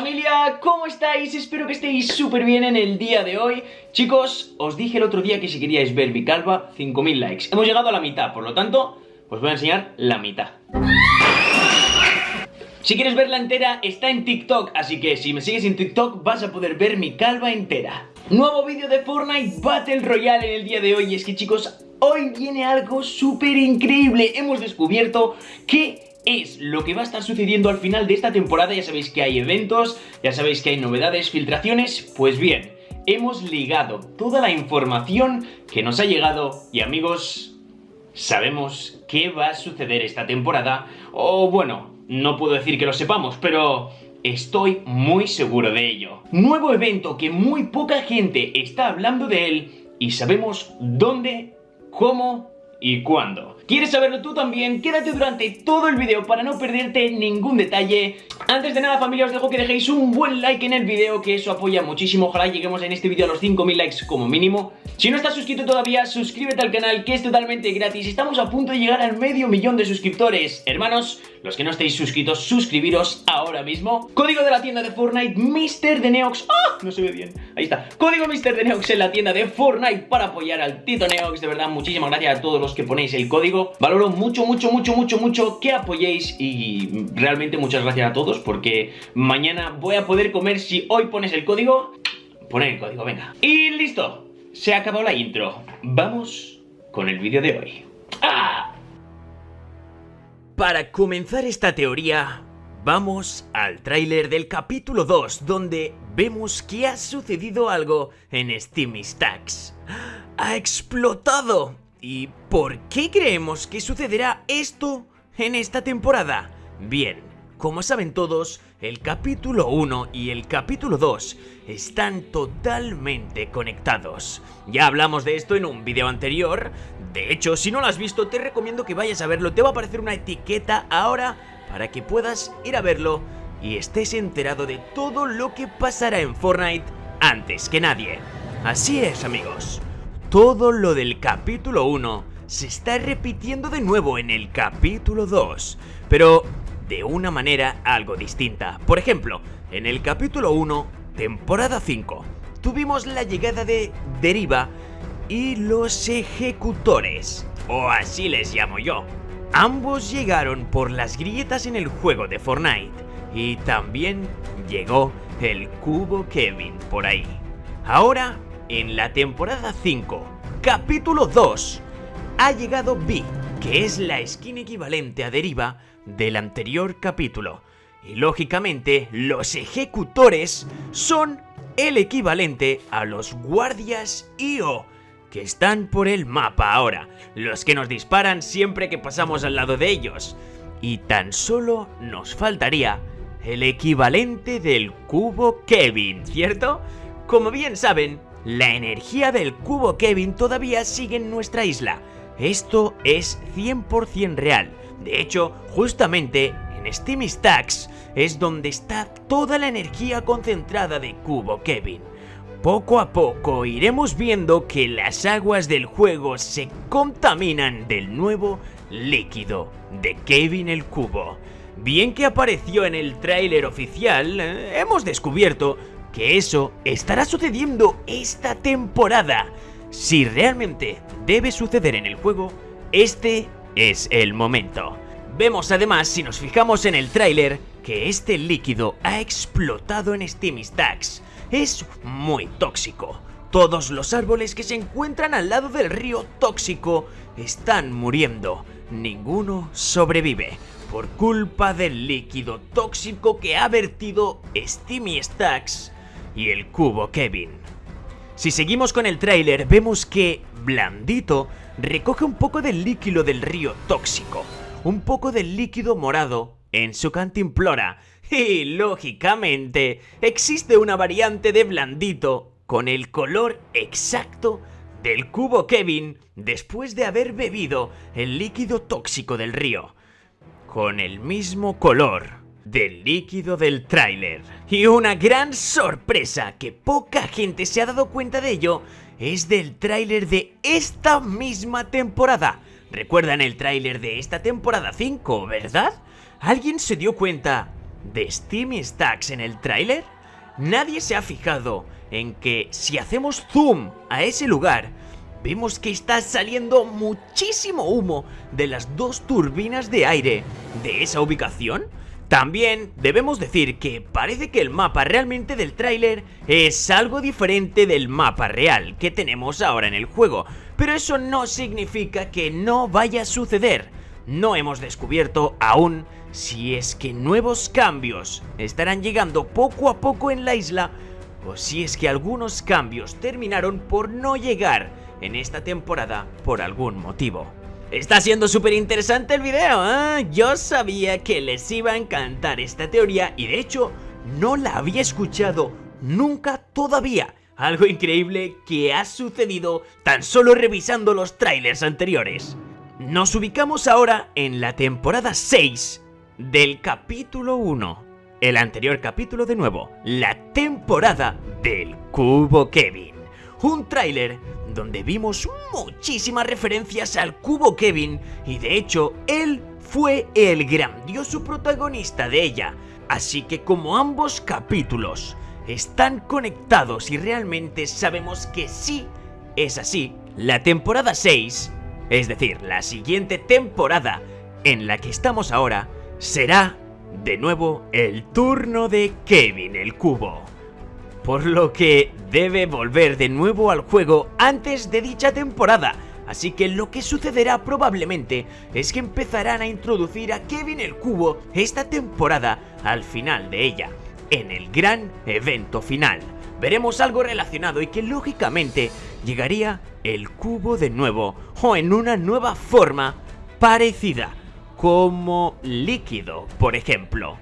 Familia, ¿cómo estáis? Espero que estéis súper bien en el día de hoy Chicos, os dije el otro día que si queríais ver mi calva, 5.000 likes Hemos llegado a la mitad, por lo tanto, os voy a enseñar la mitad si quieres verla entera, está en TikTok, así que si me sigues en TikTok vas a poder ver mi calva entera. Nuevo vídeo de Fortnite Battle Royale en el día de hoy, y es que chicos, hoy viene algo súper increíble. Hemos descubierto que es lo que va a estar sucediendo al final de esta temporada. Ya sabéis que hay eventos, ya sabéis que hay novedades, filtraciones. Pues bien, hemos ligado toda la información que nos ha llegado y amigos, sabemos qué va a suceder esta temporada. O bueno, no puedo decir que lo sepamos, pero estoy muy seguro de ello. Nuevo evento que muy poca gente está hablando de él y sabemos dónde, cómo y cuándo. ¿Quieres saberlo tú también? Quédate durante todo el vídeo para no perderte ningún detalle. Antes de nada familia os dejo que dejéis un buen like en el vídeo que eso apoya muchísimo. Ojalá lleguemos en este vídeo a los 5000 likes como mínimo. Si no estás suscrito todavía, suscríbete al canal que es totalmente gratis. Estamos a punto de llegar al medio millón de suscriptores. Hermanos, los que no estéis suscritos, suscribiros ahora mismo. Código de la tienda de Fortnite, Mr. de Neox. ¡Ah! No se ve bien. Ahí está. Código Mr. de Neox en la tienda de Fortnite para apoyar al Tito Neox. De verdad, muchísimas gracias a todos los que ponéis el código Valoro mucho, mucho, mucho, mucho, mucho que apoyéis y realmente muchas gracias a todos porque mañana voy a poder comer si hoy pones el código. Poner el código, venga. Y listo, se ha acabado la intro. Vamos con el vídeo de hoy. ¡Ah! Para comenzar esta teoría, vamos al tráiler del capítulo 2, donde vemos que ha sucedido algo en Steam Stacks. ¡Ha explotado! ¿Y por qué creemos que sucederá esto en esta temporada? Bien, como saben todos, el capítulo 1 y el capítulo 2 están totalmente conectados. Ya hablamos de esto en un vídeo anterior, de hecho si no lo has visto te recomiendo que vayas a verlo, te va a aparecer una etiqueta ahora para que puedas ir a verlo y estés enterado de todo lo que pasará en Fortnite antes que nadie. Así es amigos. Todo lo del capítulo 1 se está repitiendo de nuevo en el capítulo 2, pero de una manera algo distinta. Por ejemplo, en el capítulo 1, temporada 5, tuvimos la llegada de Deriva y los ejecutores, o así les llamo yo. Ambos llegaron por las grietas en el juego de Fortnite y también llegó el cubo Kevin por ahí. Ahora en la temporada 5, capítulo 2, ha llegado B, que es la skin equivalente a Deriva del anterior capítulo. Y lógicamente, los ejecutores son el equivalente a los guardias IO, que están por el mapa ahora, los que nos disparan siempre que pasamos al lado de ellos. Y tan solo nos faltaría el equivalente del cubo Kevin, ¿cierto? Como bien saben, la energía del cubo Kevin todavía sigue en nuestra isla. Esto es 100% real. De hecho, justamente en Steam Stacks es donde está toda la energía concentrada de cubo Kevin. Poco a poco iremos viendo que las aguas del juego se contaminan del nuevo líquido de Kevin el Cubo. Bien que apareció en el tráiler oficial, eh, hemos descubierto que eso estará sucediendo esta temporada. Si realmente debe suceder en el juego, este es el momento. Vemos además, si nos fijamos en el tráiler, que este líquido ha explotado en Steam Stacks. Es muy tóxico. Todos los árboles que se encuentran al lado del río tóxico están muriendo. Ninguno sobrevive por culpa del líquido tóxico que ha vertido Steamy Stacks y el cubo Kevin. Si seguimos con el tráiler vemos que Blandito recoge un poco del líquido del río tóxico, un poco del líquido morado en su cantimplora y lógicamente existe una variante de Blandito con el color exacto del cubo Kevin después de haber bebido el líquido tóxico del río, con el mismo color del líquido del tráiler. Y una gran sorpresa que poca gente se ha dado cuenta de ello es del tráiler de esta misma temporada. ¿Recuerdan el tráiler de esta temporada 5, verdad? ¿Alguien se dio cuenta de Steam Stacks en el tráiler? Nadie se ha fijado en que si hacemos zoom a ese lugar, vemos que está saliendo muchísimo humo de las dos turbinas de aire de esa ubicación. También debemos decir que parece que el mapa realmente del tráiler es algo diferente del mapa real que tenemos ahora en el juego, pero eso no significa que no vaya a suceder. No hemos descubierto aún si es que nuevos cambios estarán llegando poco a poco en la isla o si es que algunos cambios terminaron por no llegar en esta temporada por algún motivo. Está siendo súper interesante el video, ¿eh? Yo sabía que les iba a encantar esta teoría y de hecho no la había escuchado nunca todavía. Algo increíble que ha sucedido tan solo revisando los trailers anteriores. Nos ubicamos ahora en la temporada 6 del capítulo 1. El anterior capítulo de nuevo, la temporada del Cubo Kevin. Un tráiler donde vimos muchísimas referencias al Cubo Kevin y de hecho él fue el grandioso protagonista de ella. Así que como ambos capítulos están conectados y realmente sabemos que sí es así, la temporada 6, es decir, la siguiente temporada en la que estamos ahora, será de nuevo el turno de Kevin el Cubo por lo que debe volver de nuevo al juego antes de dicha temporada. Así que lo que sucederá probablemente es que empezarán a introducir a Kevin el Cubo esta temporada al final de ella, en el gran evento final. Veremos algo relacionado y que lógicamente llegaría el cubo de nuevo o en una nueva forma parecida, como líquido, por ejemplo.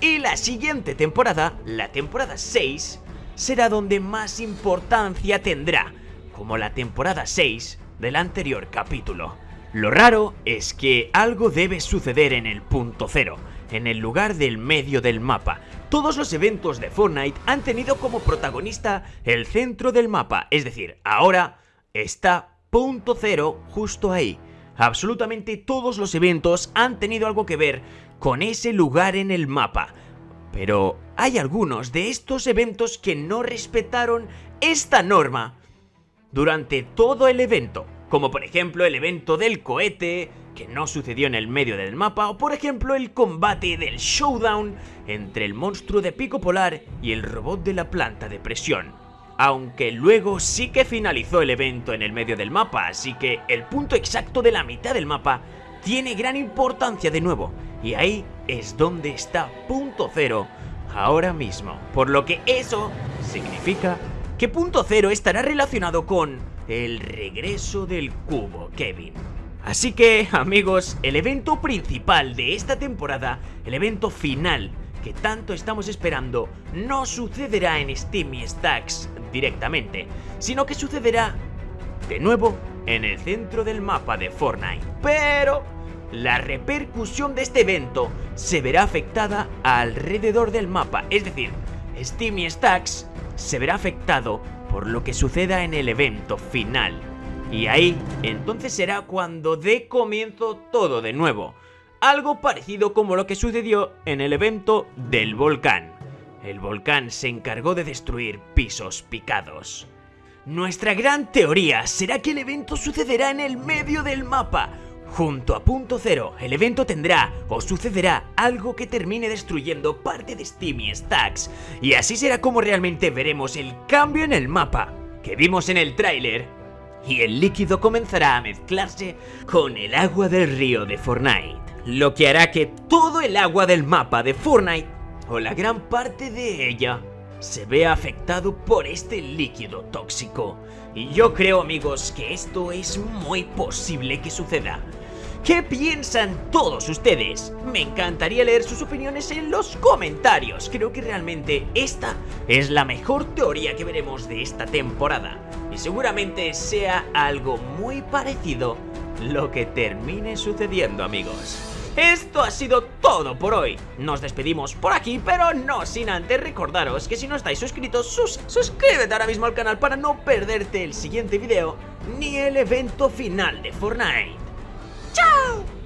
Y la siguiente temporada, la temporada 6, será donde más importancia tendrá, como la temporada 6 del anterior capítulo. Lo raro es que algo debe suceder en el punto cero, en el lugar del medio del mapa. Todos los eventos de Fortnite han tenido como protagonista el centro del mapa, es decir, ahora está punto cero justo ahí. Absolutamente todos los eventos han tenido algo que ver con ese lugar en el mapa. Pero hay algunos de estos eventos que no respetaron esta norma durante todo el evento, como por ejemplo el evento del cohete, que no sucedió en el medio del mapa, o por ejemplo el combate del showdown entre el monstruo de pico polar y el robot de la planta de presión. Aunque luego sí que finalizó el evento en el medio del mapa, así que el punto exacto de la mitad del mapa tiene gran importancia de nuevo, y ahí es donde está punto cero ahora mismo. Por lo que eso significa que punto cero estará relacionado con el regreso del cubo, Kevin. Así que, amigos, el evento principal de esta temporada, el evento final que tanto estamos esperando, no sucederá en Steam y Stacks directamente, sino que sucederá de nuevo en el centro del mapa de Fortnite. Pero la repercusión de este evento se verá afectada alrededor del mapa, es decir, Steam y Stacks se verá afectado por lo que suceda en el evento final. Y ahí, entonces será cuando dé comienzo todo de nuevo. Algo parecido como lo que sucedió en el evento del volcán. El volcán se encargó de destruir pisos picados. Nuestra gran teoría será que el evento sucederá en el medio del mapa, Junto a punto cero, el evento tendrá o sucederá algo que termine destruyendo parte de Steam y Stacks, y así será como realmente veremos el cambio en el mapa que vimos en el tráiler, y el líquido comenzará a mezclarse con el agua del río de Fortnite, lo que hará que todo el agua del mapa de Fortnite, o la gran parte de ella, se vea afectado por este líquido tóxico. Y yo creo amigos que esto es muy posible que suceda. ¿Qué piensan todos ustedes? Me encantaría leer sus opiniones en los comentarios. Creo que realmente esta es la mejor teoría que veremos de esta temporada. Y seguramente sea algo muy parecido lo que termine sucediendo amigos. Esto ha sido todo por hoy. Nos despedimos por aquí, pero no sin antes recordaros que si no estáis suscritos, sus suscríbete ahora mismo al canal para no perderte el siguiente video ni el evento final de Fortnite. Ciao!